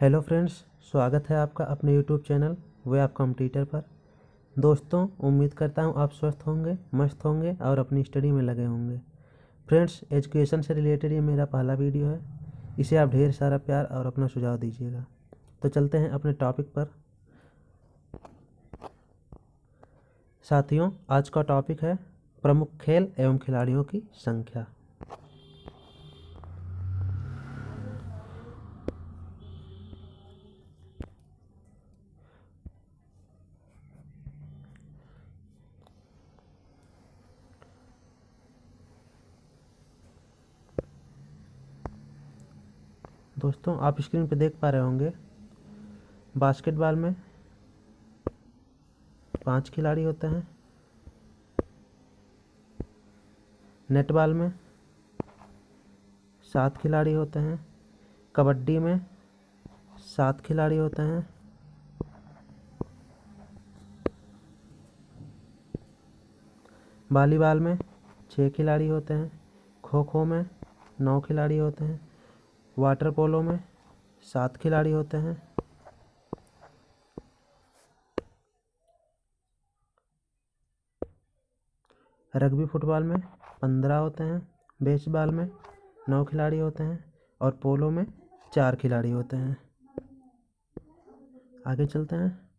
Hello friends, स्वागत है आपका अपने यूट्यूब चैनल वे आप कॉम्पिटिटर पर। दोस्तों, उम्मीद करता हूँ आप स्वस्थ होंगे, मस्त होंगे और अपनी स्टडी में लगे होंगे। फ्रेंड्स एजुकेशन से रिलेटेड ये मेरा पहला वीडियो है। इसे आप ढेर सारा प्यार और अपना सुझाव दीजिएगा। तो चलते हैं अपने टॉपिक पर। साथियों, आज का टॉपिक है प्रमुख खेल एवं खिलाड़ियों की संख्या। दोस्तों, आप स्क्रीन पर देख पा रहे होंगे बास्केटबॉल में पाँच खिलाड़ी होते हैं। नेटबॉल में सात खिलाड़ी होते हैं। कबड्डी में सात खिलाड़ी होते हैं। वॉलीबॉल में छः खिलाड़ी होते हैं। खो खो में नौ खिलाड़ी होते हैं। वाटर पोलो में सात खिलाड़ी होते हैं। रग्बी फुटबॉल में पंद्रह होते हैं बेसबॉल में नौ खिलाड़ी होते हैं और पोलो में चार खिलाड़ी होते हैं। आगे चलते हैं।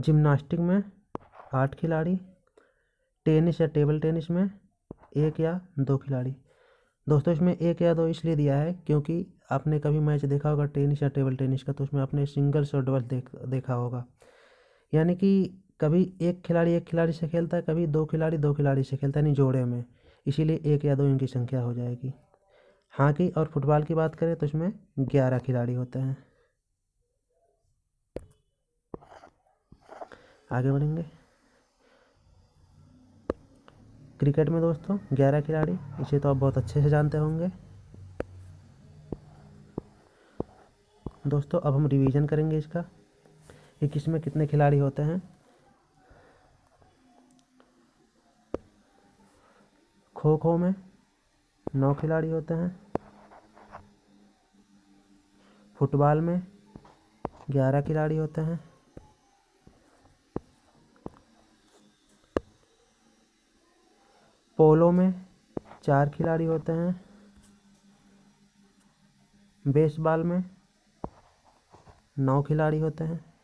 जिम्नास्टिक में आठ खिलाड़ी, टेनिस या टेबल टेनिस में एक या दो खिलाड़ी। दोस्तों, इसमें एक या दो इसलिए दिया है क्योंकि आपने कभी मैच देखा होगा टेनिस या टेबल टेनिस का तो उसमें आपने सिंगल्स और डबल देख, देखा होगा। यानी कि कभी एक खिलाड़ी एक खिलाड़ी से खेलता है, कभी दो खिलाड़ी दो खिलाड़ी से खेलता है, यानी जोड़े में। इसीलिए एक या दो इनकी संख्या हो जाएगी। हॉकी और फुटबॉल की बात करें तो इसमें ग्यारह खिलाड़ी होते हैं। आगे बढ़ेंगे। क्रिकेट में दोस्तों, ग्यारह खिलाड़ी, इसे तो आप बहुत अच्छे से जानते होंगे। दोस्तों, अब हम रिवीजन करेंगे इसका, कि किसमें कितने खिलाड़ी होते हैं। खो खो में नौ खिलाड़ी होते हैं। फुटबॉल में ग्यारह खिलाड़ी होते हैं। पोलो में चार खिलाड़ी होते हैं। बेसबॉल में नौ खिलाड़ी होते हैं।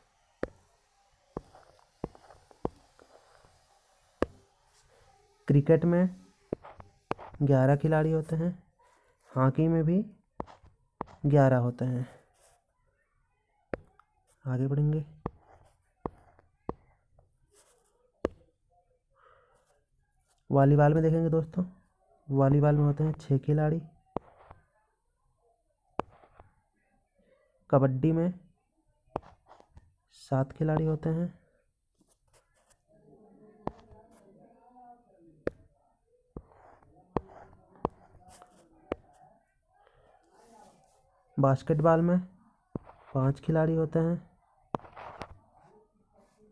क्रिकेट में ग्यारह खिलाड़ी होते हैं। हॉकी में भी ग्यारह होते हैं। आगे बढ़ेंगे। वॉलीबॉल में देखेंगे दोस्तों। वॉलीबॉल में होते हैं छः खिलाड़ी। कबड्डी में सात खिलाड़ी होते हैं। बास्केटबॉल में पाँच खिलाड़ी होते हैं।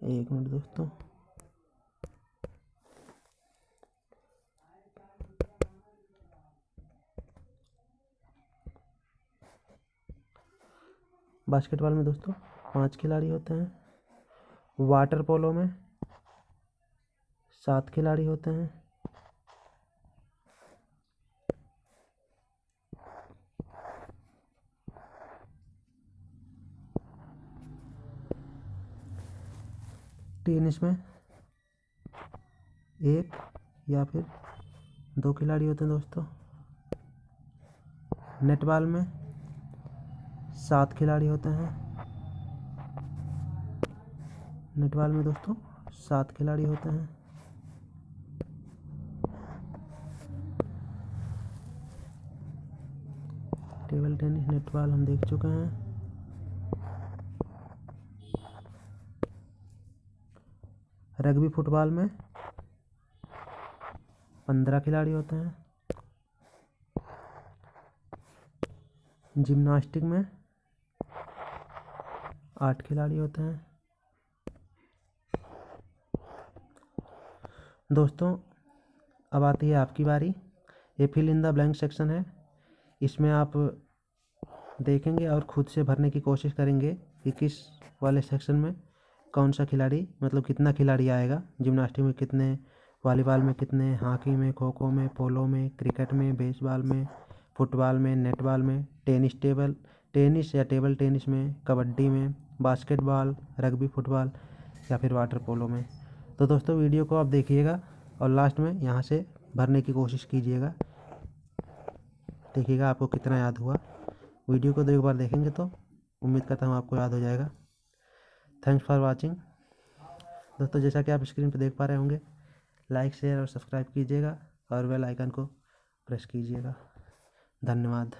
एक मिनट दोस्तों। बास्केटबॉल में दोस्तों पाँच खिलाड़ी होते हैं। वाटर पोलो में सात खिलाड़ी होते हैं। टेनिस में एक या फिर दो खिलाड़ी होते हैं दोस्तों। नेटबॉल में सात खिलाड़ी होते हैं। नेटबॉल में दोस्तों, सात खिलाड़ी होते हैं। टेबल टेनिस, नेटबॉल हम देख चुके हैं। रग्बी फुटबॉल में पंद्रह खिलाड़ी होते हैं। जिम्नास्टिक में आठ खिलाड़ी होते हैं। दोस्तों, अब आती है आपकी बारी। ये fill in the blank section है। इसमें आप देखेंगे और खुद से भरने की कोशिश करेंगे कि किस वाले सेक्शन में कौन सा खिलाड़ी मतलब कितना खिलाड़ी आएगा। जिमनास्टिक में कितने वॉलीबॉल में कितने हॉकी में, खो खो में पोलो में क्रिकेट में बेसबॉल में फुटबॉल में नेटबॉल में टेनिस टेबल टेनिस या टेबल टेनिस में, कबड्डी में बास्केटबॉल, रग्बी, फुटबॉल या फिर वाटर पोलो में। तो दोस्तों, वीडियो को आप देखिएगा और लास्ट में यहाँ से भरने की कोशिश कीजिएगा। देखिएगा आपको कितना याद हुआ। वीडियो को दो एक बार देखेंगे तो उम्मीद करता हूँ आपको याद हो जाएगा। थैंक्स फॉर वाचिंग दोस्तों, जैसा कि आप स्क्रीन पर देख पा रहे होंगे लाइक शेयर और सब्सक्राइब कीजिएगा और बेल आइकन को प्रेस कीजिएगा। धन्यवाद।